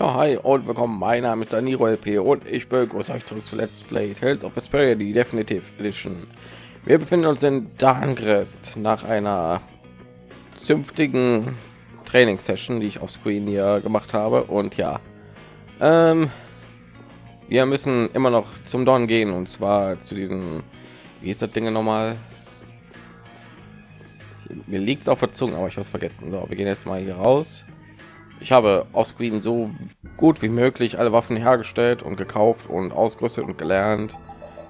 Ja, hi und willkommen. Mein Name ist Daniro LP und ich begrüße euch zurück zu Let's Play Tales of Vesperia, die Definitive Edition. Wir befinden uns in Dangrest nach einer zünftigen Trainingssession, die ich auf Screen hier gemacht habe. Und ja, ähm, wir müssen immer noch zum Dorn gehen und zwar zu diesen, wie ist das Ding nochmal? Mir liegt es auf der Zunge, aber ich habe es vergessen. So, wir gehen jetzt mal hier raus ich habe auf Screen so gut wie möglich alle Waffen hergestellt und gekauft und ausgerüstet und gelernt.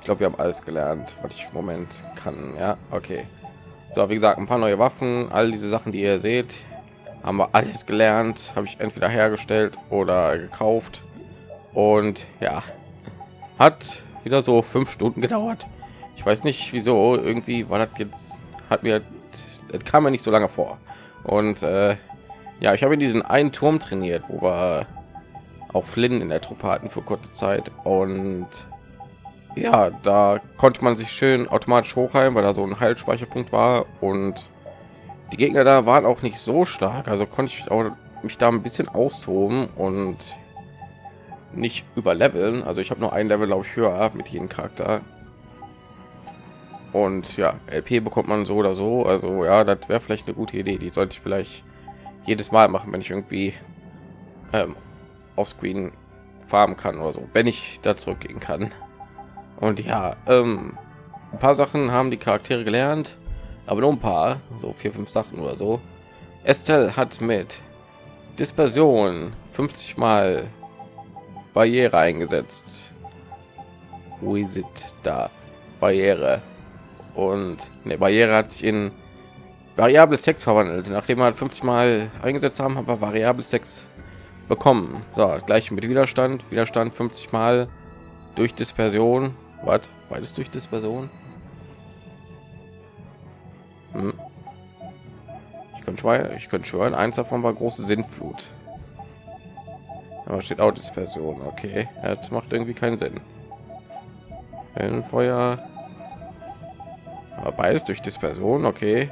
Ich glaube, wir haben alles gelernt, was ich im Moment kann. Ja, okay. So, wie gesagt, ein paar neue Waffen, all diese Sachen, die ihr seht, haben wir alles gelernt, habe ich entweder hergestellt oder gekauft. Und ja, hat wieder so fünf Stunden gedauert. Ich weiß nicht, wieso. Irgendwie war das jetzt, hat mir, es kam mir nicht so lange vor. Und äh, ja, ich habe in diesen einen Turm trainiert, wo wir auch Flynn in der Truppe hatten für kurze Zeit und ja, da konnte man sich schön automatisch hochheilen, weil da so ein Heilspeicherpunkt war und die Gegner da waren auch nicht so stark, also konnte ich auch mich da ein bisschen austoben und nicht überleveln. Also ich habe nur ein Level, glaube ich, höher mit jedem Charakter. Und ja, LP bekommt man so oder so. Also ja, das wäre vielleicht eine gute Idee. Die sollte ich vielleicht jedes Mal machen, wenn ich irgendwie ähm, auf Screen farmen kann oder so, wenn ich da zurückgehen kann. Und ja, ähm, ein paar Sachen haben die Charaktere gelernt, aber nur ein paar, so vier, fünf Sachen oder so. Estelle hat mit Dispersion 50 Mal Barriere eingesetzt. Wo ist da? Barriere. Und eine Barriere hat sich in variable Sex verwandelt. Nachdem wir 50 Mal eingesetzt haben, haben wir variable Sex bekommen. So, gleich mit Widerstand. Widerstand 50 Mal durch Dispersion. Was? Beides durch Dispersion? Hm. Ich könnte schwören, ich könnte schwören, eins davon war große Sinnflut. Aber steht auch Dispersion. Okay, das macht irgendwie keinen Sinn. Feuer. Aber beides durch Dispersion. Okay.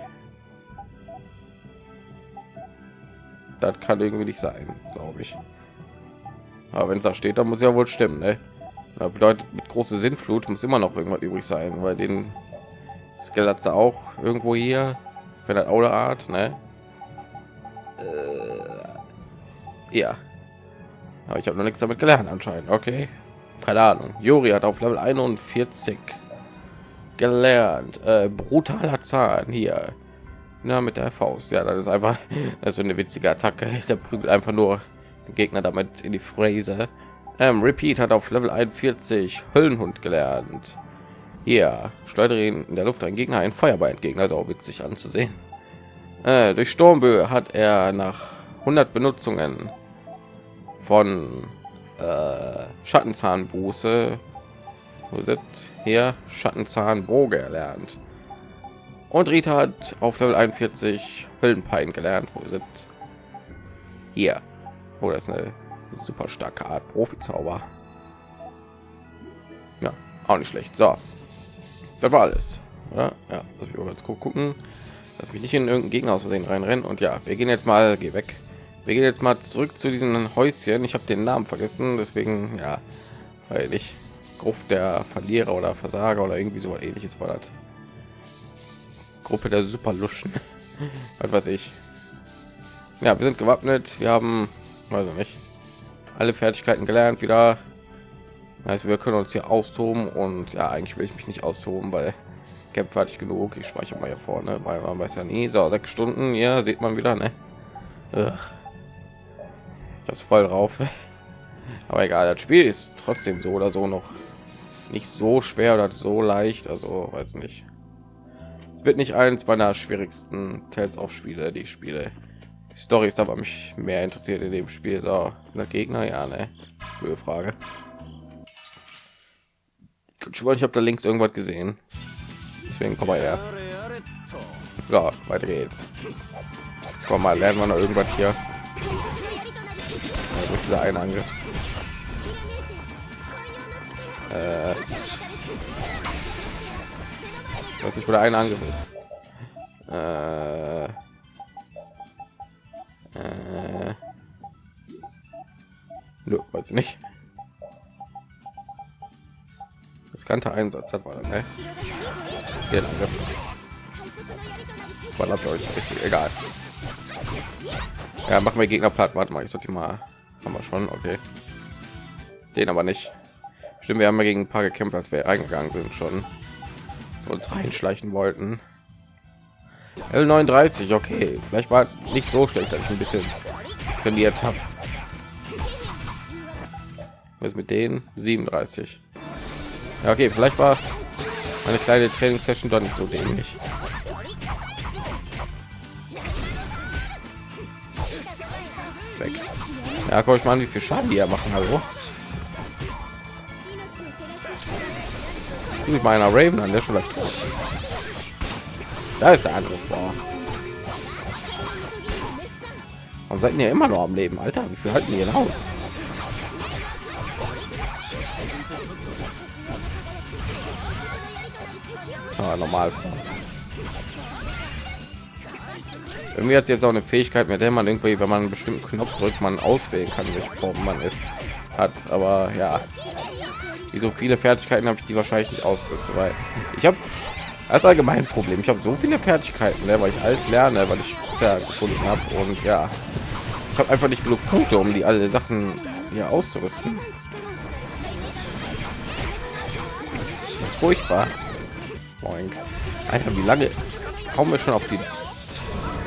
Das kann irgendwie nicht sein glaube ich. Aber wenn es da steht dann muss ja wohl stimmen ne? das bedeutet mit große sinnflut muss immer noch irgendwas übrig sein weil den skeletts auch irgendwo hier wenn das oder art ne? äh, ja. Aber ich habe noch nichts damit gelernt anscheinend okay. Keine ahnung. Juri hat auf level 41 gelernt. Äh, brutaler zahn hier ja, mit der Faust. Ja, das ist einfach also eine witzige Attacke. Der prügelt einfach nur den Gegner damit in die Fräse. Ähm, Repeat hat auf Level 41 Höllenhund gelernt. Hier steuere ihn in der Luft ein Gegner ein Feuerball entgegen, also auch witzig anzusehen. Äh, durch Sturmböe hat er nach 100 Benutzungen von äh, Schattenzahnbuße wo sind hier Schattenzahnboge erlernt. Und Rita hat auf Level 41 Höllenpein gelernt. Wo sind hier? Oh, das ist eine super starke Art Profi-Zauber. Ja, auch nicht schlecht. So, das war alles. Oder? Ja, lass mich ganz gucken. Lass mich nicht in irgendein Gegner aus Versehen reinrennen. Und ja, wir gehen jetzt mal, geh weg. Wir gehen jetzt mal zurück zu diesen Häuschen. Ich habe den Namen vergessen, deswegen ja, weil ich Gruft der Verlierer oder Versager oder irgendwie so ähnliches war das. Gruppe der Superluschen. Was weiß ich. Ja, wir sind gewappnet. Wir haben, also nicht, alle Fertigkeiten gelernt wieder. Also wir können uns hier austoben und ja, eigentlich will ich mich nicht austoben, weil Camp fertig genug. Ich speichere mal hier vorne, weil man weiß ja nie. So, sechs Stunden, ja, sieht man wieder, ne? Ugh. Das voll drauf. Aber egal, das Spiel ist trotzdem so oder so noch nicht so schwer oder so leicht. Also weiß nicht. Es wird nicht eins meiner schwierigsten Tales of Spiele, die ich spiele. Die Story ist aber mich mehr interessiert in dem Spiel. So, der Gegner, ja, ne? Blöde Frage. Ich habe da links irgendwas gesehen. Deswegen komm mal her. So, weiter geht's. Komm mal, lernen wir noch irgendwas hier. Da ist da ein Angriff. Äh, wo der eine Angriff ist. Äh, äh, Nö, weiß ich nicht. Riskanter Einsatz hat man, ne? Hier, danke. War glaube ich richtig egal. Ja, machen wir Gegner platt. Warte mal, ich sollte mal haben wir schon, okay. Den aber nicht. Stimmt, wir haben ja gegen ein paar gekämpft, als wir eingegangen sind schon. Uns reinschleichen wollten. L39, okay. Vielleicht war nicht so schlecht, dass ich ein bisschen trainiert habe. Was mit denen 37. Ja, okay, vielleicht war eine kleine Trainingssession doch nicht so dämlich. Weg. Ja, guck ich mal an, wie viel Schaden die er machen. Hallo. Ich meiner Raven an der schon tot. Da ist der andere. Boah. Warum seid ihr immer noch am Leben, Alter? Wie viel halten die hier aus? Ah, normal. Irgendwie hat jetzt auch eine Fähigkeit, mit der man irgendwie, wenn man einen bestimmten Knopf drückt, man auswählen kann, welche Form man ist, hat. Aber ja, wie so viele Fertigkeiten habe ich die wahrscheinlich nicht ausgerüstet, weil ich habe als allgemein Problem. Ich habe so viele Fertigkeiten, ne, weil ich alles lerne, weil ich bisher gefunden habe und ja, ich habe einfach nicht genug Punkte, um die alle Sachen hier auszurüsten. Das ist furchtbar. Boink. Alter, wie lange kommen wir schon auf die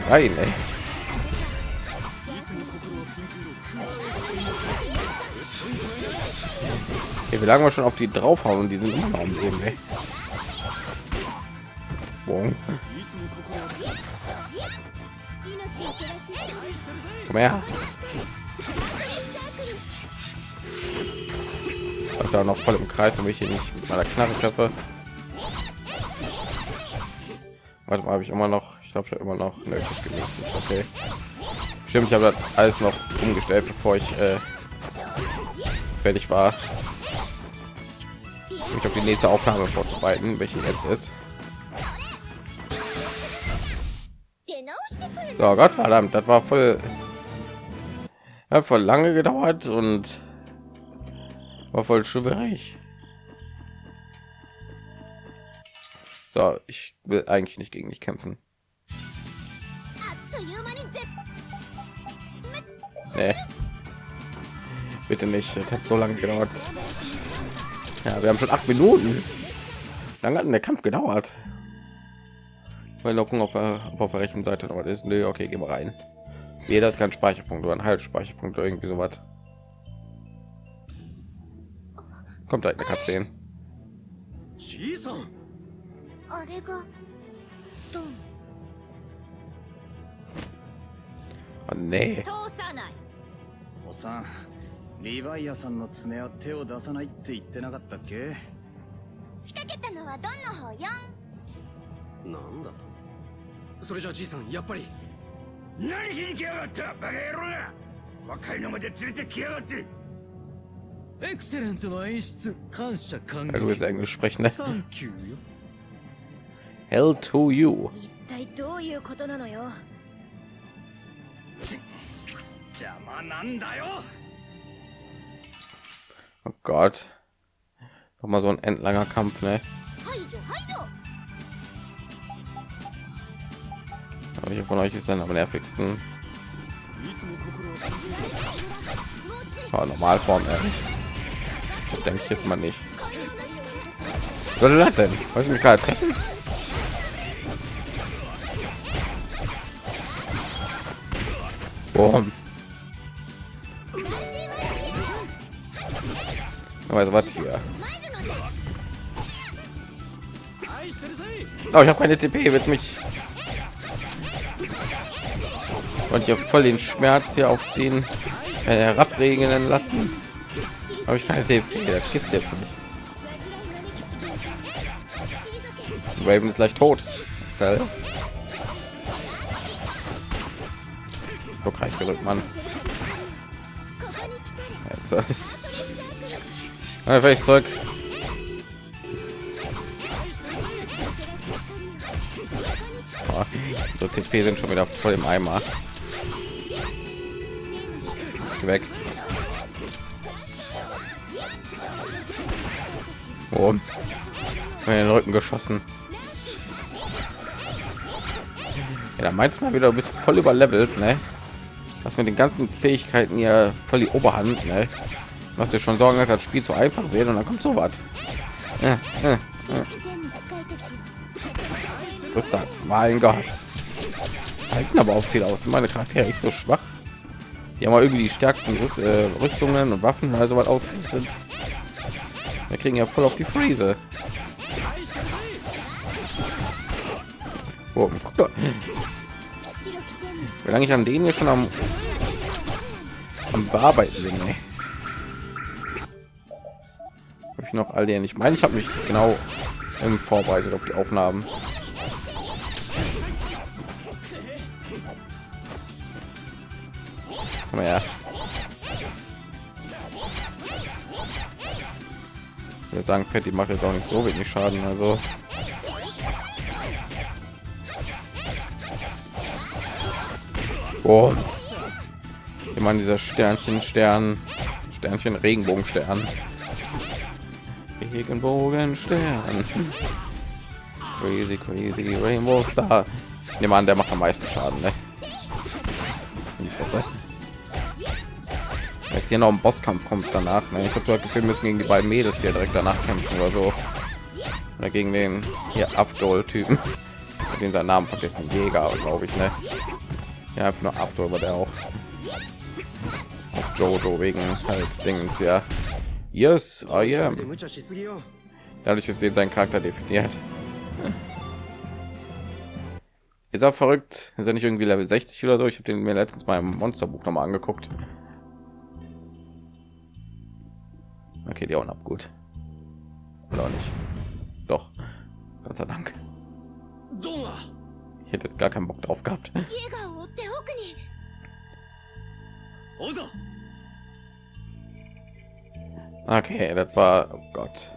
rein, ey? Okay, wie lange wir schon auf die draufhauen und die sind immer am Leben, ey. Boom. Komm her. Ich da noch voll im Kreis, damit ich hier nicht mit meiner Knarre treffe. Warte mal, habe ich immer noch, ich glaube, ich habe immer noch nötig genießen. Okay. Stimmt, ich habe das alles noch umgestellt, bevor ich äh, fertig war. Ich habe die nächste Aufnahme vorzubereiten, welche jetzt ist. So Gott verdammt, das war voll, hat voll lange gedauert und war voll schwierig. So, ich will eigentlich nicht gegen dich kämpfen. Nee. Bitte nicht, das hat so lange gedauert. Ja, wir haben schon acht Minuten. Lang hat der Kampf gedauert. Weil Locken auf, der, auf der rechten Seite noch ist. Nö, okay, gehen wir rein. Jeder ist kein Speicherpunkt oder ein Haltspeicherpunkt oder irgendwie sowas. Kommt halt eine Katze. Oh, nee. リヴァイアさんの爪は手を出さないって言ってなかったっけ？仕掛けたのはドンの方よなんだと？それじゃあじいさんやっぱり。何しに来やがった？バカ野郎が！若いのまで連れてきやがって！エクセレントな演出感謝感激。Englisch sprechen, ne? サンキューよ。Hell to you. 一体どういうことなのよ？邪魔なんだよ Oh Gott. Noch mal so ein endlanger Kampf, ne? Welcher von euch ist dann am nervigsten? Ja, Normalform, ne? ey. Denke ich jetzt mal nicht. Was soll das denn? Wollen mich gerade treffen? Boom. Also was hier? Oh, ich habe keine TP. Wird mich und ich voll den Schmerz hier auf den äh, herabregnen lassen. Habe ich keine TP. Das gibt's jetzt nicht. Raven ist gleich tot. So kreis gedrückt, Mann. Jetzt, ja, ich zurück. Oh, so TP sind schon wieder voll im Eimer. Weg. Oh, den Rücken geschossen. Ja, da meinst mal wieder, du bist voll überlevelt, ne? Was mit den ganzen Fähigkeiten ja voll die Oberhand, ne? was dir schon sorgen hat das spiel zu einfach werden und dann kommt so was ja, ja, ja. Mein Gott. Halten aber auch viel aus. Meine Charaktere echt so schwach. Die haben irgendwie die stärksten Rüst, äh, Rüstungen und Waffen also was ausgerüstet. Wir kriegen ja voll auf die Freeze. Oh, guck doch. Wie lange ich an denen hier schon am, am bearbeiten bin. Ey ich noch all den? Ich meine, ich habe mich genau ähm, vorbereitet auf die Aufnahmen. Komm her. Ich würde sagen, Patty macht jetzt auch nicht so wenig Schaden, also Oh. Meine dieser Sternchen, Stern, Sternchen, Regenbogenstern. Regenbogenstern. Crazy, crazy Rainbow Star. Ich nehme an, der macht am meisten Schaden, ne? Jetzt hier noch ein Bosskampf kommt danach. Ne? Ich habe das Gefühl, müssen gegen die beiden Mädels hier direkt danach kämpfen oder so. Oder gegen den hier Abdol-Typen. Den sein Namen vergessen. Jäger, glaube ich, ne? Ja, einfach nur After, aber der auch auf Jojo wegen halt Dings, ja. Yes, I am. Dadurch ist eben sein Charakter definiert. Ist er verrückt? Ist er nicht irgendwie Level 60 oder so? Ich habe den mir letztens mal im Monsterbuch noch mal angeguckt. Okay, die auch ab, gut. Oder auch nicht. Doch. Gott sei Dank. Ich hätte jetzt gar keinen Bock drauf gehabt. Okay, das war oh Gott.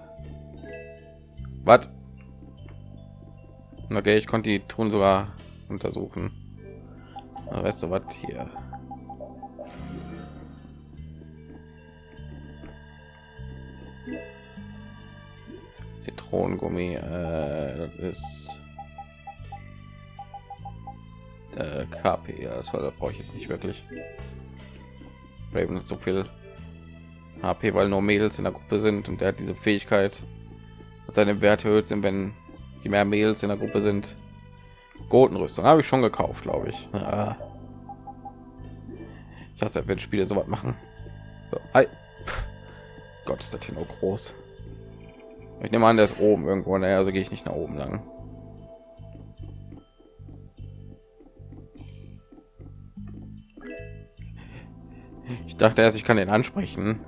Was? Okay, ich konnte die Truhen sogar untersuchen. Aber weißt du was hier? Zitronengummi, äh, das ist äh, KP, ja, das brauche ich jetzt nicht wirklich. Raven hat so viel HP, weil nur Mädels in der Gruppe sind und der hat diese Fähigkeit, dass seine Werte erhöht sind, wenn je mehr Mädels in der Gruppe sind. Gotenrüstung habe ich schon gekauft, glaube ich. Ah. Ich hasse, wenn Spiele so was machen. So, ei. Gott, ist das hier noch groß. Ich nehme an, der ist oben irgendwo. Naja, also gehe ich nicht nach oben lang. Ich dachte erst, ich kann den ansprechen.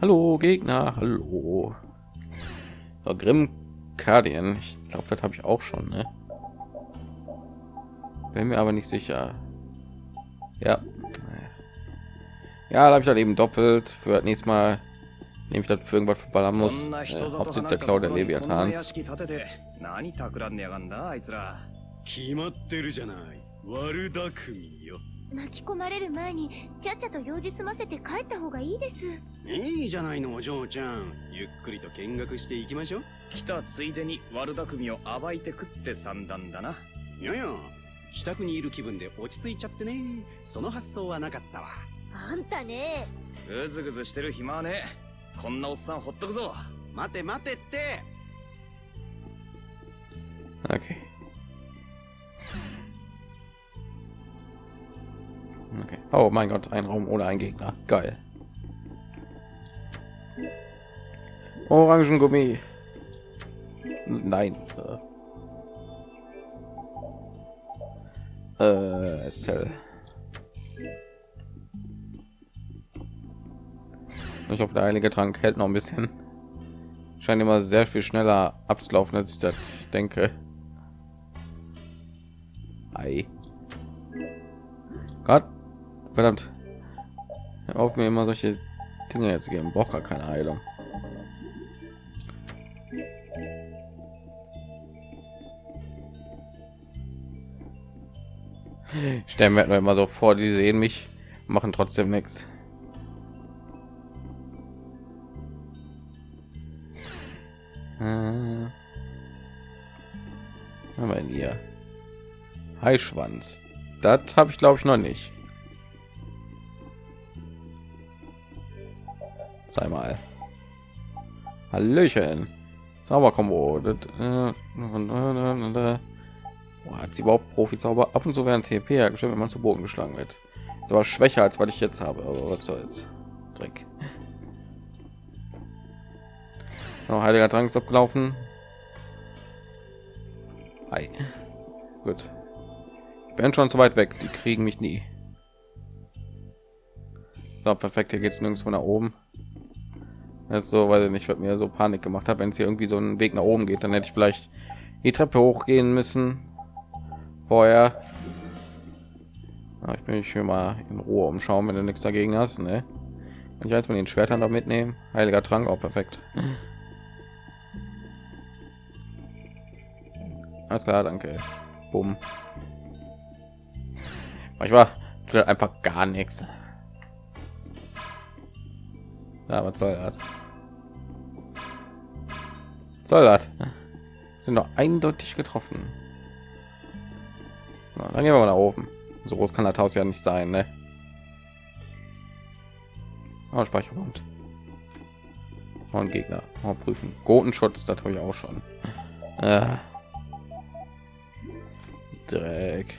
Hallo Gegner, hallo. So, Grimm Kardien. Ich glaube, das habe ich auch schon. Ne? Bin mir aber nicht sicher. Ja. Ja, da habe ich dann eben doppelt. Für das nächste Mal nehme ich das für irgendwas verballern こ muss. んな Äh, 人里 Hauptsitz 離 der れた Cloud と der ころにこんな Leviathans. 屋敷建てて何企んでやがんだあいつら決まってるじゃない悪巧みよ 巻き込まれる前にちゃっちゃと用事済ませて帰った方がいいです。いいじゃないのお嬢ちゃん。ゆっくりと見学していきましょう。来たついでに悪巧みを暴いてくって算段だな。いやいや自宅にいる気分で落ち着いちゃってね。その発想はなかったわ。あんたね。ぐずぐずしてる暇はねこんなおっさんほっとくぞ。待て待てって。Okay. Okay. Oh mein Gott, ein Raum ohne einen Gegner. Geil. Orangengummi. Nein. Äh, äh Estelle. Ich hoffe, der heilige Trank hält noch ein bisschen. Scheint immer sehr viel schneller abzulaufen, als ich das denke. Ei. Gott, verdammt. Hör auf mir immer solche Dinge jetzt geben. Braucht gar keine Heilung. Stellen wir immer so vor, die sehen mich, machen trotzdem nichts. Äh, wir denn hier? Heischwanz. Das habe ich glaube ich noch nicht. Sei mal. Hallöchen. Zauberkombo. Äh, Boah, hat sie überhaupt Profi-Zauber? Ab und zu werden TP hergestellt, wenn man zu Boden geschlagen wird. Ist aber schwächer als was ich jetzt habe. Aber was soll's? Dreck. So, heiliger Trank ist abgelaufen. Hi. Gut. Ich bin schon zu weit weg. Die kriegen mich nie. So, perfekt. Hier geht es nirgendwo nach oben. Das so, weil ich nicht, mir so Panik gemacht habe. Wenn es hier irgendwie so einen Weg nach oben geht, dann hätte ich vielleicht die Treppe hochgehen müssen. Vorher. Ja, ich will mich hier mal in Ruhe umschauen, wenn du nichts dagegen hast. Ne? Kann ich eins von den Schwertern noch mitnehmen? Heiliger Trank, auch perfekt. Alles klar, danke. Bumm. Manchmal tut halt einfach gar nichts. Ja, was soll das? Soll das? Sind doch eindeutig getroffen. Na, dann gehen wir mal nach oben. So groß kann das Haus ja nicht sein, ne? Oh, Speicherpunkt. Und Gegner. Oh, prüfen. Gotenschutz, das habe ich auch schon. Äh. Dreck.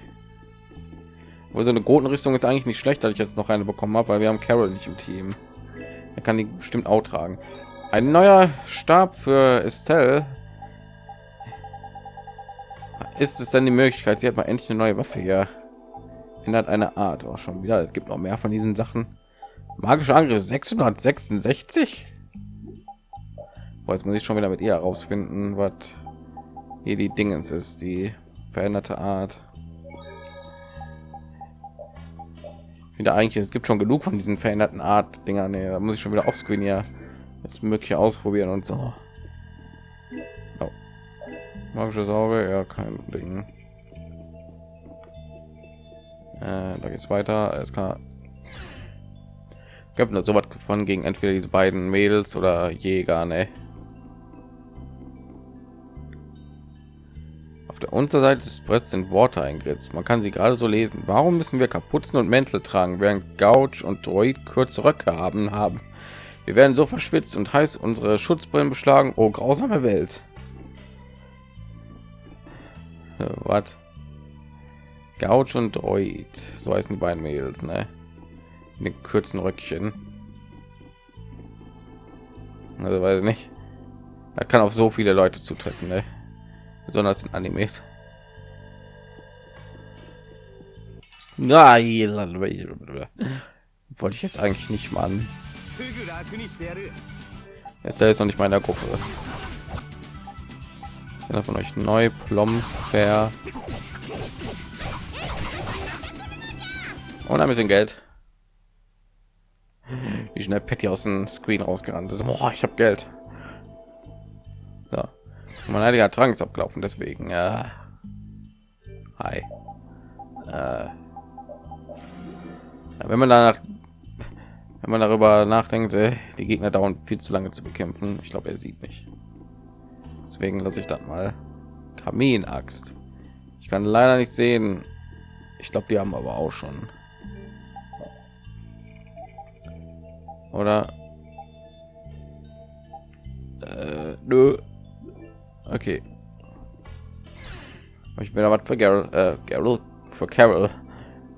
Wo so eine Gotenrüstung ist eigentlich nicht schlecht, dass ich jetzt noch eine bekommen habe, weil wir haben Carol nicht im Team. Er kann die bestimmt auch tragen. Ein neuer Stab für Estelle. Ist es denn die Möglichkeit? Sie hat mal endlich eine neue Waffe hier. Ändert eine Art auch schon wieder. Es gibt noch mehr von diesen Sachen. Magische Angriff 666. Boah, jetzt muss ich schon wieder mit ihr herausfinden, was hier die Dingens ist, die veränderte Art. Wieder eigentlich, es gibt schon genug von diesen veränderten Art Dinger. Nee, da muss ich schon wieder auf Screen hier das mögliche ausprobieren und so. Oh. Magische Sauge, ja, kein Ding. Äh, da geht's weiter. Es kann ich habe nur so was gefunden gegen entweder diese beiden Mädels oder Jäger, ne? Auf der Unterseite des Bretts sind Worte eingeritzt. Man kann sie gerade so lesen. Warum müssen wir Kapuzen und Mäntel tragen, während Gouge und Droid kurze Röcke haben haben? Wir werden so verschwitzt und heiß unsere Schutzbrillen beschlagen. Oh, grausame Welt. Was? Gouge und Droid. So heißen die beiden Mädels, ne? den kurzen Röckchen. Also weiß nicht. Er kann auf so viele Leute zutreffen, ne? besonders in Animes. Nein, wollte ich jetzt eigentlich nicht machen. Ist da jetzt noch nicht meiner Gruppe? Einer von euch neu Plomper und ein bisschen Geld wie schnell Patty aus dem Screen rausgerannt ist. Boah, ich habe Geld. Ja. Mein heiliger Trank ist abgelaufen, deswegen. Ja. Hi. Äh. Ja, wenn man danach, wenn man darüber nachdenkt, äh, die Gegner dauern viel zu lange zu bekämpfen. Ich glaube, er sieht mich. Deswegen lasse ich dann mal Kaminaxt. Ich kann leider nicht sehen. Ich glaube, die haben aber auch schon. Oder? Äh, nö. Okay. Ich bin aber für Carol, äh, Carol, für Carol,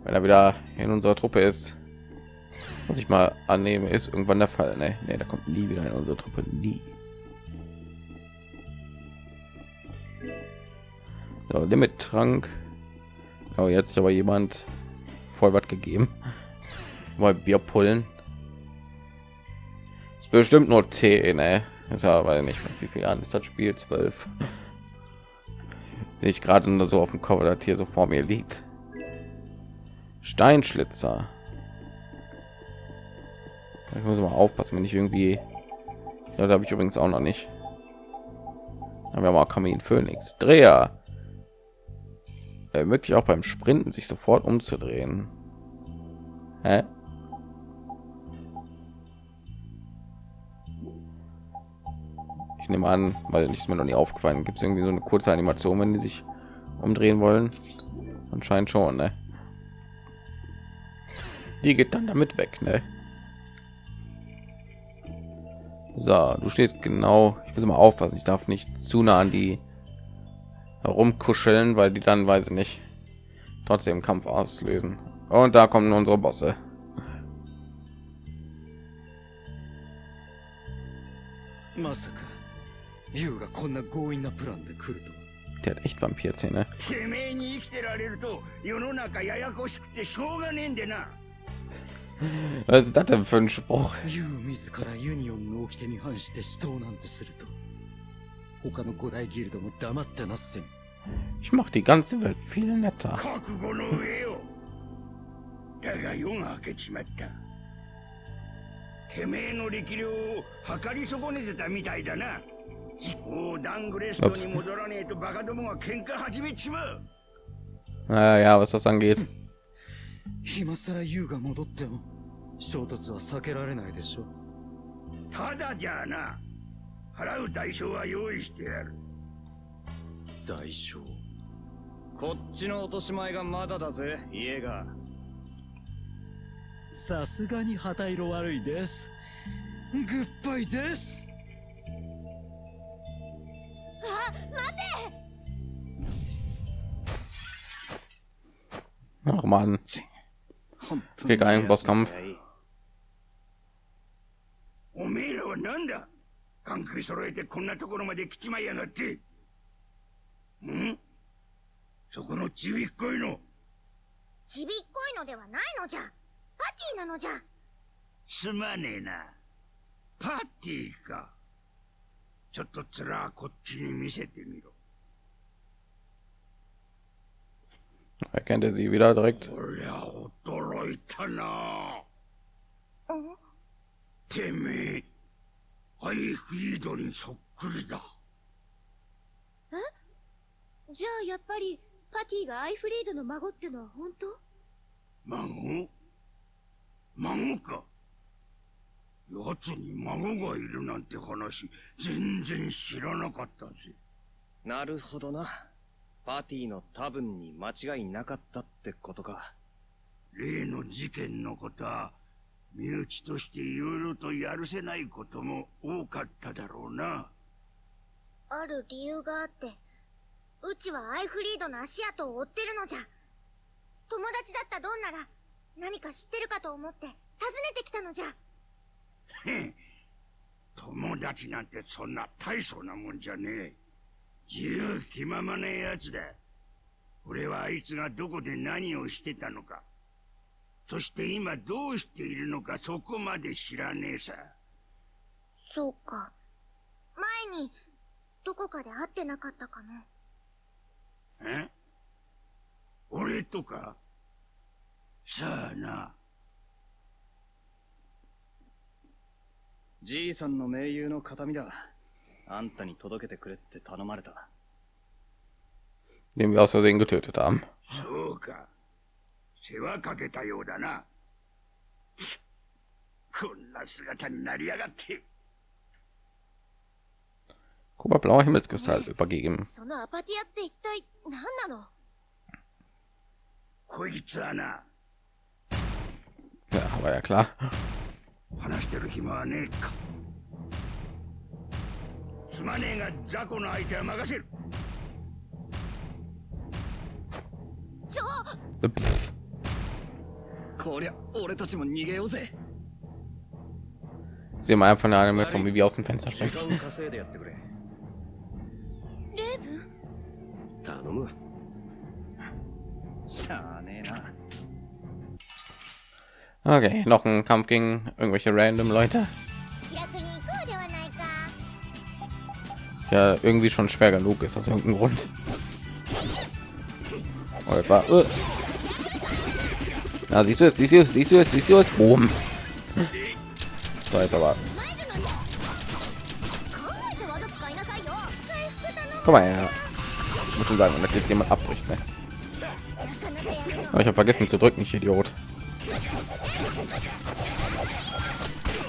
wenn er wieder in unserer Truppe ist. Muss ich mal annehmen, ist irgendwann der Fall. Ne, nee, da kommt nie wieder in unsere Truppe, nie. So, Limit Trank. Oh, jetzt aber jemand voll was gegeben. Mal Bier pullen bestimmt nur T, ne? Ist aber nicht wie viel an ist das Spiel 12. Ich gerade nur so auf dem Cover, das hier so vor mir liegt. Steinschlitzer. Ich muss mal aufpassen, wenn ich irgendwie. Ja, da habe ich übrigens auch noch nicht. Haben wir mal Kamin Phoenix. Dreher. Möglich auch beim Sprinten sich sofort umzudrehen. Hä? Ich nehme an, weil ich mir noch nie aufgefallen. Gibt es irgendwie so eine kurze Animation, wenn die sich umdrehen wollen? Anscheinend schon, ne? Die geht dann damit weg, ne? So, du stehst genau. Ich muss mal aufpassen. Ich darf nicht zu nah an die herumkuscheln, weil die dann weiß ich nicht trotzdem Kampf auslösen. Und da kommen unsere Bosse. Der hat echt Vampirzähne. Was ist das denn für ein Spruch? ユウ自らユニオンの掟に反して死闘なんてすると他の五大ギルドも黙ってなっせん Ich mache die ganze Welt viel netter. 覚悟の上よだが夜が明けちまったてめえの力量を測り損ねてたみたいだなもうダングレストに戻らねえとバカどもが喧嘩始めちまう Naja, was das angeht. 今さらユウが戻っても衝突は避けられないでしょただじゃあな払う代償は用意してやる。代償？こっちの落とし前がまだだぜ家が。さすがに旗色悪いです。グッバイです。Ach man, 本当 Krieg einen Bosskampf. おめえらはなんだ?関係揃えてこんなところまで来ちまいやがって。ん?そこのちびっこいの。ちびっこいのではないのじゃ。パティなのじゃ。すまねえな。パーティーか。ちょっとつらこっちに見せてみろ erkennt er sie wieder direkt. こりゃ驚いたなてめえアイフリードにそっくりだじゃあやっぱりパティがアイフリードの孫ってのは本当？孫？孫か。奴に孫がいるなんて話全然知らなかったぜ。なるほどなパーティーの多分に間違いなかったってことか。例の事件のことは身内としていろいろとやるせないことも多かっただろうな。ある理由があってうちはアイフリードの足跡を追ってるのじゃ。友達だったドンなら何か知ってるかと思って訪ねてきたのじゃ。へん。友達なんてそんな大層なもんじゃねえ自由気ままなやつだ。俺はあいつがどこで何をしてたのか。そして今どうしているのかそこまで知らねえさ。そうか。前にどこかで会ってなかったかなえ？俺とか？さあな。じいさんの盟友の形見だあんたに届けてくれって頼まれた den wir aus Versehen getötet haben. そうか世話かけたようだなこんな姿になりやがって Guck mal, blauer Himmelskristall übergeben. そのアパティアって一体何なのこいつはな Ja, war ja klar. 話してる暇はねえか すまねえが雑魚の相手は任せるちょ Pff, こりゃ俺たちも逃げようぜ Sehen wir einfach eine Animation, wie wir aus dem Fenster 時 springen. 間稼いでやってくれレイブン頼むしゃあねえな Okay, noch ein Kampf gegen irgendwelche random Leute. ja irgendwie schon schwer genug ist aus irgendeinem Grund. Oh, war, äh. Na, siehst du es, siehst du es, siehst du es, siehst du es, boom. So, jetzt aber. Komm mal her. Ich muss schon sagen, wenn jetzt jemand abbricht, ne? Aber ich habe vergessen zu drücken, ich Idiot.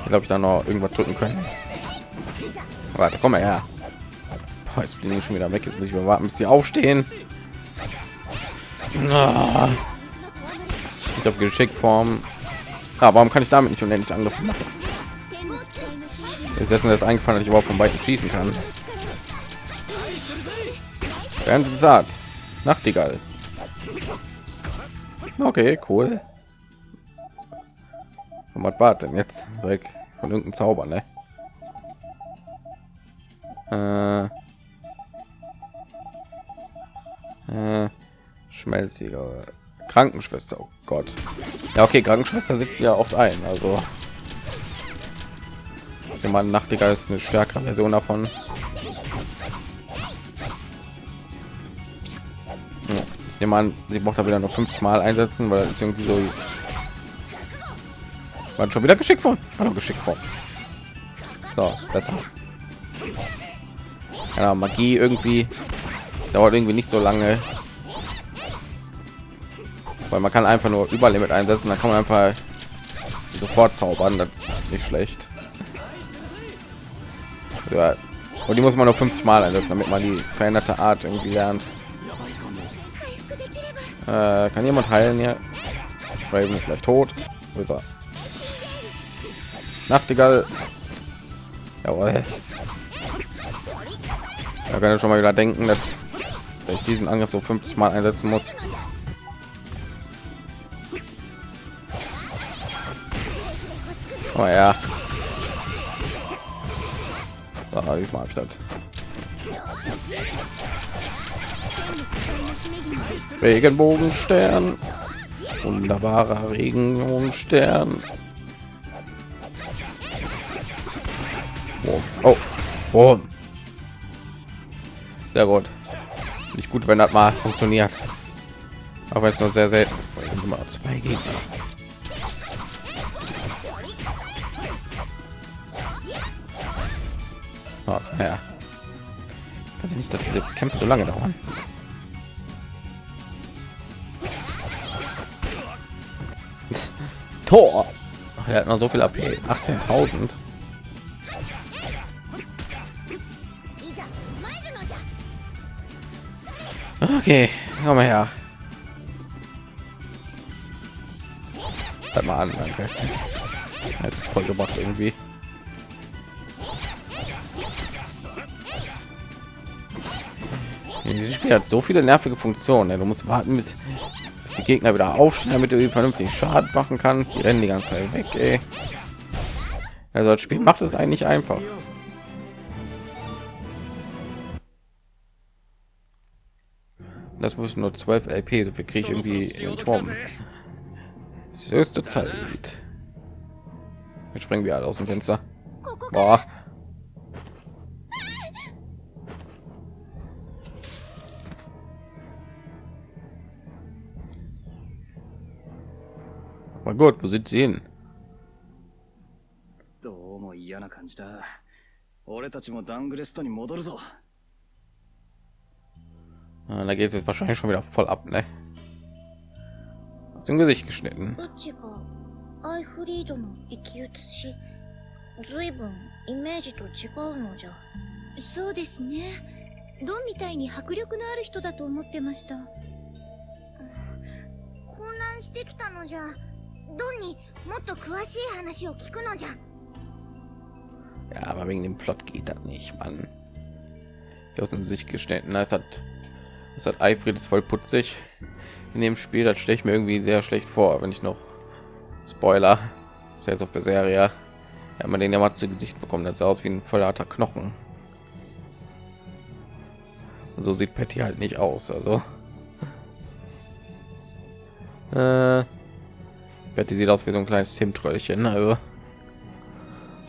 Ich glaube, ich da noch irgendwas drücken können. Warte, komm mal her. Jetzt fliegen schon wieder weg. Jetzt muss ich mal warten, bis sie aufstehen. Ah. Ich habe Geschickform. Ah, warum kann ich damit nicht unendlich angriffen machen? Jetzt ist mir eingefallen, dass ich überhaupt von beiden schießen kann. Während es sagt. Nachtigall. Okay, cool. Und was war denn jetzt? Direkt von irgendeinem Zauber, ne? Äh, äh, schmelziger Krankenschwester. Oh Gott. Ja, okay, Krankenschwester sitzt ja oft ein. Also, ich meine, Nachtigall ist eine stärkere Version davon. Ja, ich nehme an, sie braucht da wieder noch 50 Mal einsetzen, weil es irgendwie so war schon wieder geschickt von geschickt von so besser ja, magie irgendwie dauert irgendwie nicht so lange weil man kann einfach nur überlimit einsetzen dann kann man einfach sofort zaubern das ist nicht schlecht ja. und die muss man nur 50 mal einsetzen damit man die veränderte art irgendwie lernt äh, kann jemand heilen hier Raven ist gleich tot Wo? Nachtigall. Jawohl. Da kann ich schon mal wieder denken, dass ich diesen Angriff so 50 Mal einsetzen muss. Oh ja. So, diesmal habe ich das. Regenbogenstern. Wunderbarer Regenbogenstern. Oh, oh. Sehr gut. Nicht gut, wenn das mal funktioniert. Aber es nur sehr selten. Immer zwei Gegner. Oh, ja. Weiß ich nicht, dass diese Kämpfe so lange dauern. Tor. Er hat noch so viel AP. 18.000. Okay, komm mal her. Halt mal an, danke. Hat sich voll gemacht irgendwie. Dieses Spiel hat so viele nervige Funktionen. Du musst warten, bis, bis die Gegner wieder aufstehen, damit du vernünftig Schaden machen kannst. Die rennen die ganze Zeit weg. Ey. Also das Spiel macht es eigentlich einfach. Das muss nur 12 LP, so viel kriege ich irgendwie in Turm. Das höchste Zeit. Jetzt springen wir alle aus dem Fenster. Boah. Mein Gott, wo sind sie hin? どうも嫌な感じだ。俺たちもダングレストに戻るぞ。 Ah, da geht es jetzt wahrscheinlich schon wieder voll ab, ne? Aus dem Gesicht geschnitten. アイフリードの生き写しずいぶんイメージと違うのじゃそうですねドンみたいに迫力のある人だと思ってました混乱してきたのじゃドンにもっと詳しい話を聞くのじゃ Ja, aber wegen dem Plot geht das nicht, Mann. Aus dem Gesicht geschnitten, als hat das hat Eifried ist voll putzig in dem Spiel. Das stelle ich mir irgendwie sehr schlecht vor, wenn ich noch Spoiler jetzt auf der Serie ja, man den ja mal zu Gesicht bekommen. Das sah aus wie ein voller Knochen. Und so sieht Patty halt nicht aus. Also äh, Patty sieht aus wie so ein kleines Zimtröllchen. Also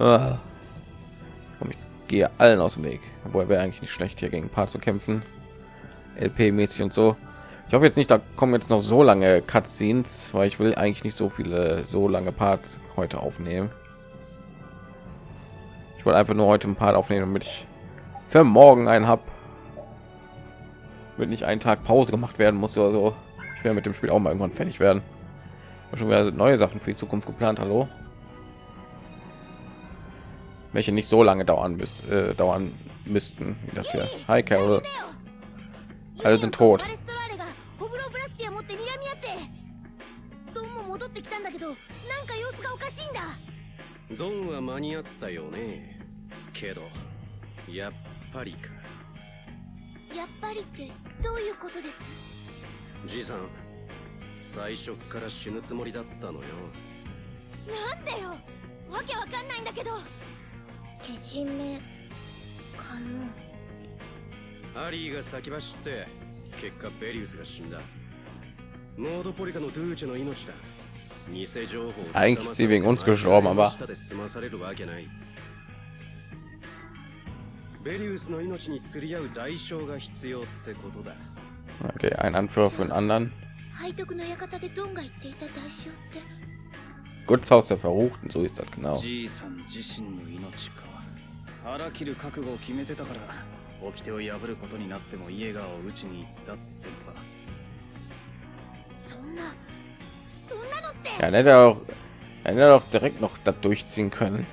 äh, ich gehe allen aus dem Weg, obwohl wäre eigentlich nicht schlecht hier gegen ein paar zu kämpfen. LP-mäßig und so. Ich hoffe jetzt nicht, da kommen jetzt noch so lange Cutscenes, weil ich will eigentlich nicht so viele so lange Parts heute aufnehmen. Ich wollte einfach nur heute ein Part aufnehmen, damit ich für morgen einen habe. Wird nicht einen Tag Pause gemacht werden muss oder so. Ich werde mit dem Spiel auch mal irgendwann fertig werden. Schon wieder neue Sachen für die Zukunft geplant. Hallo. welche nicht so lange dauern müß, äh, dauern müssten wie das hier hi Carol Alle sind tot. ドンは間に合ったよねけどやっぱりかやっぱりってどういうことですじさん最初から死ぬつもりだったのよなんでよわけわかんないんだけどけじめかもアリーが先走って結果ベリウスが死んだノードポリカのドゥーチェの命だ偽情報をつかまされるわけない下で済まされるわけないベリウスの命に釣り合う代償が必要ってことだ OK、ein Anführer für einen anderen。背徳の館でドンが言っていた代償って。グッズハウスで verruchten、そうです、だ、genau。じいさん自身の命か。腹切る覚悟を決めてたから、掟を破ることになってもイエガーを打ちに行ったってのか。そんなそんなのって。Ja hätte er auch hätte er doch direkt noch das durchziehen können.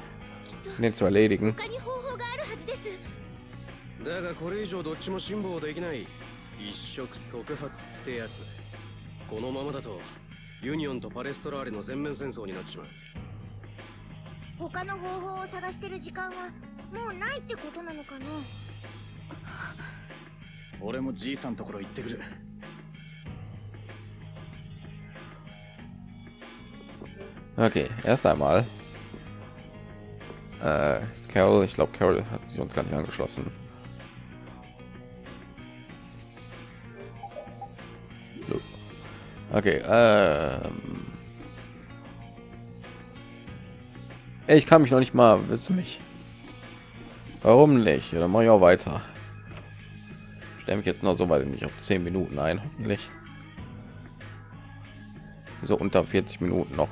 Den zu erledigen. 他に方法があるはずですだがこれ以上どっちも辛抱できない。一触即発ってやつ。このままだとユニオンとパレストラーレの全面戦争になっちまう。他の方法を探してる時間はもうないってことなのかな？俺もじいさんところ行ってくる okay erst einmal äh, Carol ich glaube Carol hat sich uns gar nicht angeschlossen So. okay ähm. Ey, ich kann mich noch nicht mal willst du mich warum nicht oder mache ich auch weiter stelle mich jetzt noch so weit nicht auf 10 minuten ein hoffentlich so unter 40 minuten noch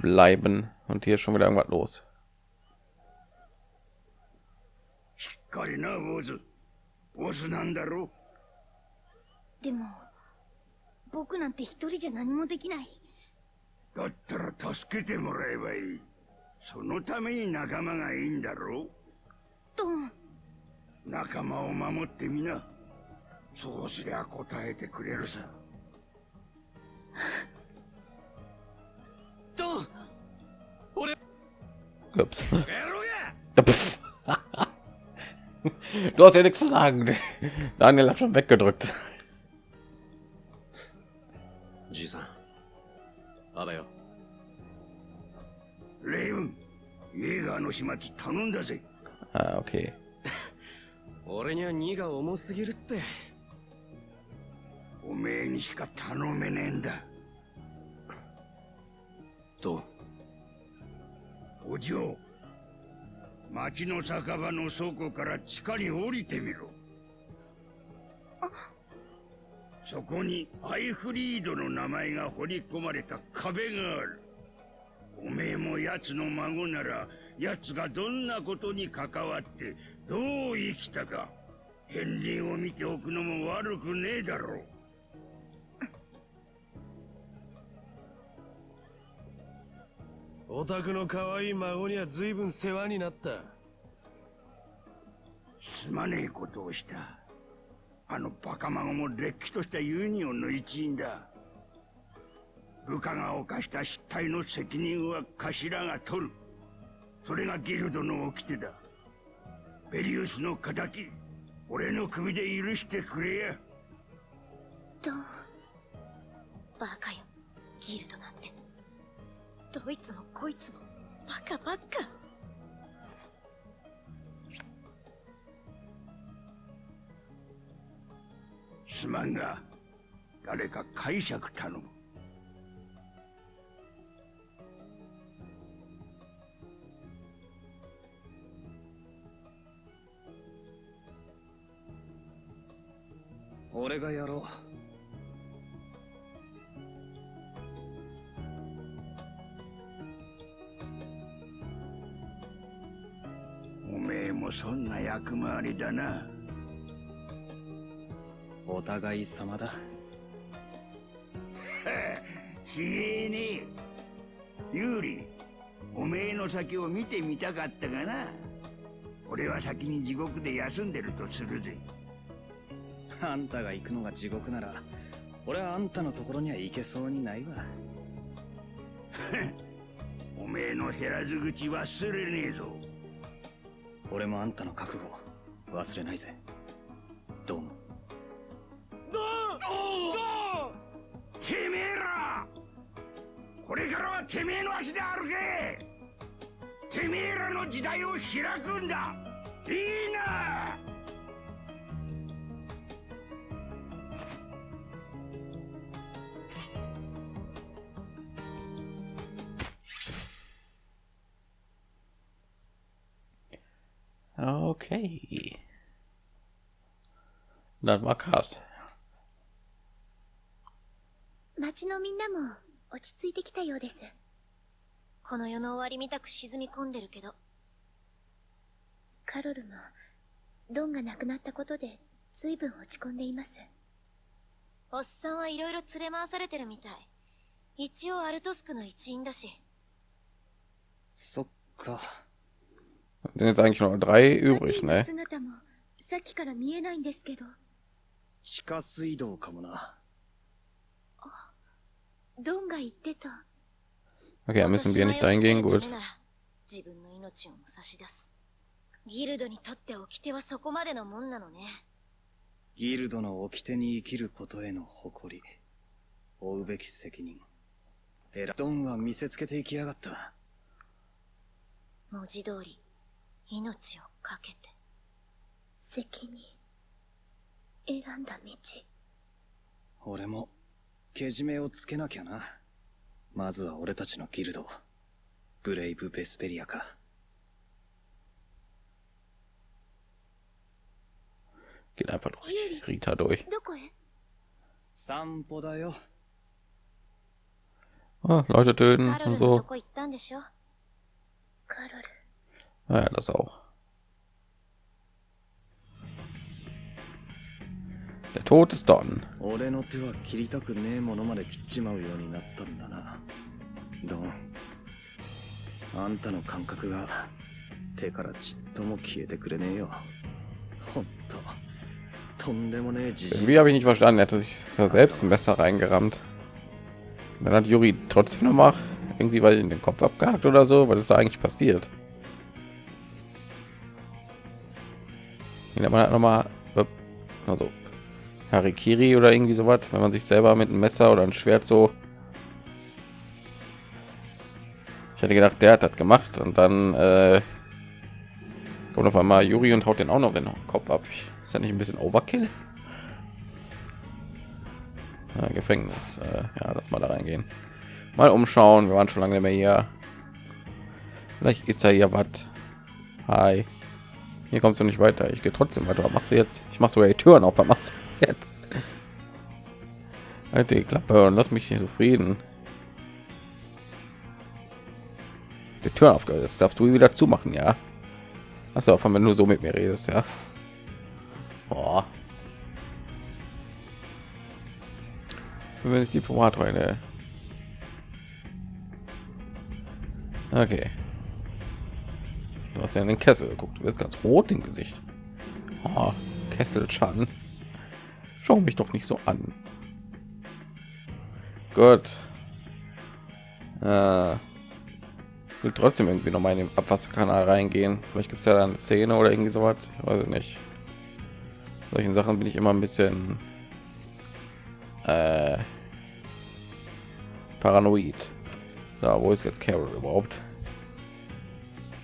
bleiben und hier ist schon wieder irgendwas los しっかりな坊主ボスなんだろでも僕なんて一人じゃ何もできないだったら助けてもらえばいいそのために仲間がいいんだろ ドン仲間を守ってみなそうすりゃ答えてくれるさ Ups. 野郎が Pff. du hast ja nichts zu sagen daniel hat schon weggedrückt じいさんあばよレイブンイェーガーの始末頼んだぜ ah, okay 俺には荷が重すぎるって。おめえにしか頼めねえんだ。とお嬢町の酒場の倉庫から地下に降りてみろ。そこにアイフリードの名前が彫り込まれた壁がある。おめえも奴の孫なら奴がどんなことに関わってどう生きたか片鱗を見ておくのも悪くねえだろう。お宅の可愛い孫には随分世話になった。すまねえことをした。あのバカ孫もれっきとしたユニオンの一員だ。部下が犯した失態の責任は頭が取るそれがギルドの掟だ。ベリウスの仇俺の首で許してくれや。ドンバカよ。ギルドなんて。どいつもこいつもバカばっかすまんが誰か解釈頼む俺がやろう。おめえもそんな役回りだな。お互い様だ。ちげえね。ユーリおめえの先を見てみたかったがな。俺は先に地獄で休んでるとするぜ。あんたが行くのが地獄なら俺はあんたのところには行けそうにないわ。おめえの減らず口忘れねえぞ。俺もあんたの覚悟忘れないぜ。どうも。てめえら！これからはてめえの足で歩け！てめえらの時代を開くんだ！いいな Okay. Das war krass. 町のみんなも落ち着いてきたようです。この世の終わりみたく沈み込んでるけどカロルも、ドンが亡くなったことで随分落ち込んでいます。おっさんはいろいろ連れ回されてるみたい一応アルトスクの一員だしそっか Sind jetzt eigentlich nur drei übrig, ne? 姿もさっきから見えないんですけど、地下水道かもなドンが言ってた。Okay, müssen wir nicht dahin gehen, 落と gut. 自分の命を差し出すギルドにとって掟はそこまでのもんなのねギルドの掟に生きることへの誇り負うべき責任エラドンは見せつけていきやがった文字通り命を懸けて責任。選んだ道。俺もけじめをつけなきゃなまずは俺たちのギルドブレイブ・ベスペリアか Geht einfach durch Rita durch. どこへ？散歩だよ Ah, Leute töten カロル und のと so. こ Naja, das auch. Der Tod ist Don. 俺の手は切りたくねえものまで切っちまうようになったんだなドンあんたの感覚が手からちっとも消えてくれねえよほんととんでもねえじじ Irgendwie habe ich nicht verstanden. Er hat sich da selbst ein Messer reingerammt. Und dann hat Juri trotzdem noch mal irgendwie weil in den Kopf abgehakt oder so. Was ist da eigentlich passiert? Ja, man hat noch mal also Harikiri oder irgendwie sowas, wenn man sich selber mit einem Messer oder ein Schwert so. Ich hätte gedacht, der hat das gemacht und dann äh, kommt auf einmal Juri und haut den auch noch in den Kopf ab. Ist ja nicht ein bisschen Overkill? Ja, Gefängnis. Äh, ja, lass mal da reingehen. Mal umschauen. Wir waren schon lange mehr hier. Vielleicht ist da hier was. Hi. Hier kommst du nicht weiter. Ich gehe trotzdem weiter. Was machst du jetzt? Ich mach sogar die Türen auf. Was machst du jetzt? Halt die Klappe und lass mich hier zufrieden. Die aufgehört. Das darfst du wieder zumachen, ja? Hast du wenn du so mit mir redest, ja? Boah. Wenn ich Diplomat heute. Okay. Du hast ja in den Kessel geguckt. Du bist ganz rot im Gesicht. Oh, Kesselschaden. Schau mich doch nicht so an. Gut. Äh, will trotzdem irgendwie noch mal in den Abwasserkanal reingehen. Vielleicht gibt es ja dann Szene oder irgendwie sowas. Ich weiß nicht. Solchen Sachen bin ich immer ein bisschen äh, paranoid. Da, wo ist jetzt Carol überhaupt?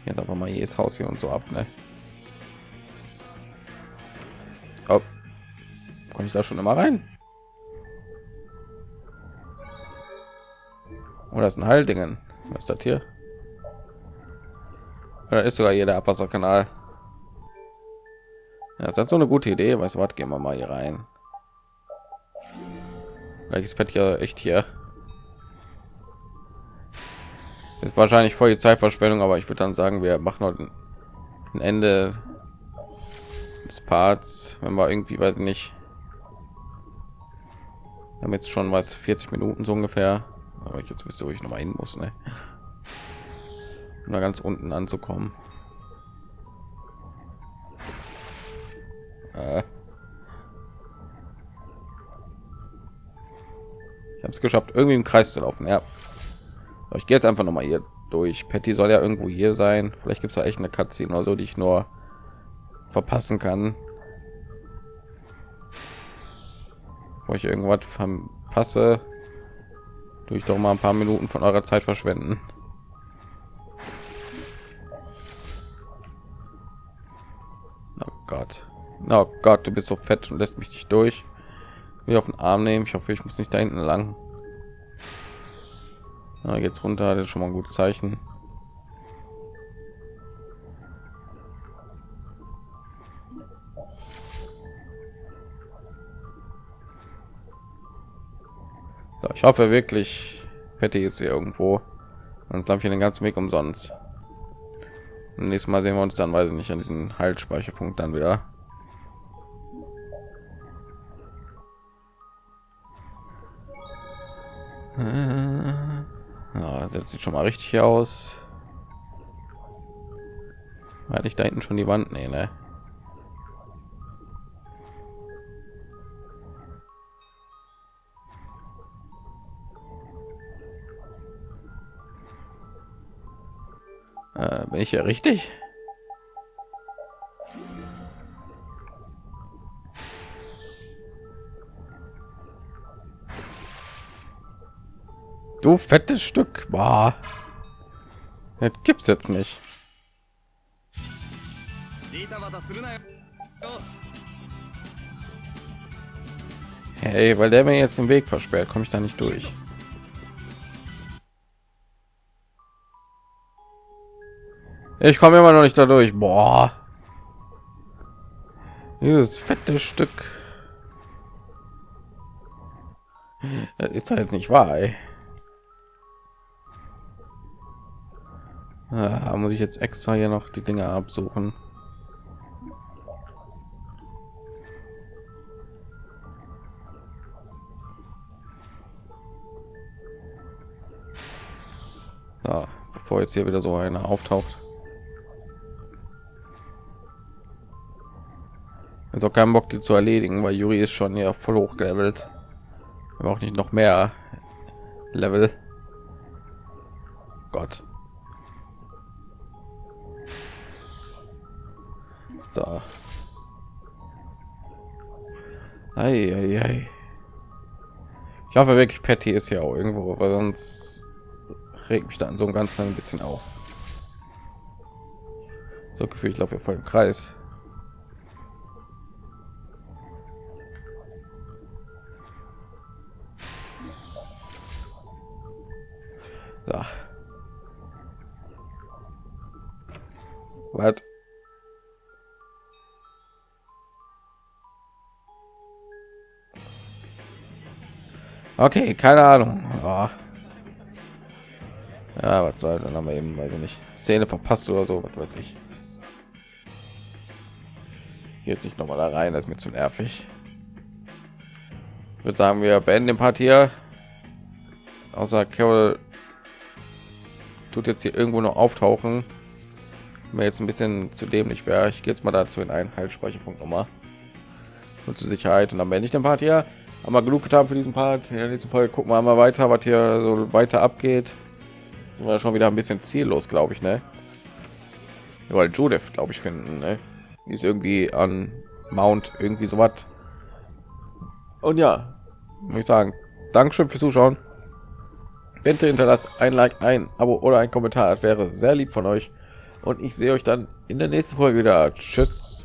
Jetzt einfach mal jedes Haus hier und so ab, ne? Oh. Komme ich da schon immer rein? Oder ist ein Heildingen? Was ist das hier? Oder ist sogar jeder Abwasserkanal? Ja, das ist so eine gute Idee. Weißt du was? Gehen wir mal hier rein. Welches Bett hier echt hier? Ist wahrscheinlich voll die Zeitverschwendung, aber ich würde dann sagen, wir machen heute ein Ende des Parts, wenn wir irgendwie weiß nicht. Jetzt schon was 40 Minuten so ungefähr, aber ich jetzt wüsste, wo ich noch mal hin muss. Ne? um da ganz unten anzukommen. Äh. Ich habe es geschafft, irgendwie im Kreis zu laufen. Ja, ich gehe jetzt einfach noch mal hier durch. Patty soll ja irgendwo hier sein. Vielleicht gibt es ja echt eine Cutscene oder so, die ich nur verpassen kann. Bevor ich irgendwas verpasse, durch doch mal ein paar Minuten von eurer Zeit verschwenden. Oh Gott. Oh Gott, du bist so fett und lässt mich nicht durch. Wie auf den Arm nehmen. Ich hoffe, ich muss nicht da hinten lang. Na, jetzt runter, das ist schon mal ein gutes Zeichen. So, ich hoffe wirklich, Patty ist hier irgendwo. Und glaube ich den ganzen Weg umsonst. Nächstes Mal sehen wir uns dann, weiß ich nicht, an diesen Heilspeicherpunkt dann wieder. Ja, das sieht schon mal richtig aus. Hatte ich da hinten schon die Wand? Nee, ne? Äh, bin ich ja richtig? Du fettes Stück. Boah. Das gibt's jetzt nicht. Hey, weil der mir jetzt den Weg versperrt, komme ich da nicht durch. Ich komme immer noch nicht dadurch. Boah. Dieses fette Stück. Das ist doch jetzt nicht wahr. Ey. Ja, muss ich jetzt extra hier noch die Dinge absuchen. So, bevor jetzt hier wieder so einer auftaucht. Jetzt auch keinen Bock, die zu erledigen, weil Juri ist schon ja voll hochgelevelt. Aber auch nicht noch mehr Level. Gott. So. Ei, ei, ei. Ich hoffe wirklich, Patty ist ja auch irgendwo, weil sonst regt mich dann so ein ganz ein bisschen auf. So gefühlt, ich laufe voll im Kreis. Was? Okay, keine Ahnung. Oh. Ja, was soll dann aber eben, weil wir nicht Szene verpasst oder so, was weiß ich. Jetzt nicht noch mal da rein, das ist mir zu nervig. Ich würde sagen, wir beenden den Part hier. Außer Carol tut jetzt hier irgendwo noch auftauchen. Mir jetzt ein bisschen zu dämlich wäre. Ich gehe jetzt mal dazu in einen Heilspeicherpunkt nochmal. Und zur Sicherheit und dann beende ich den Part hier haben wir genug getan für diesen Part. In der nächsten Folge gucken wir mal weiter, was hier so weiter abgeht. Sind wir schon wieder ein bisschen ziellos, glaube ich, ne? Weil Judith, glaube ich, finden, ne? Die ist irgendwie an Mount irgendwie so was. Und ja, muss ich sagen, Dankeschön fürs Zuschauen. Bitte hinterlasst ein Like, ein Abo oder ein Kommentar. Das wäre sehr lieb von euch. Und ich sehe euch dann in der nächsten Folge wieder. Tschüss.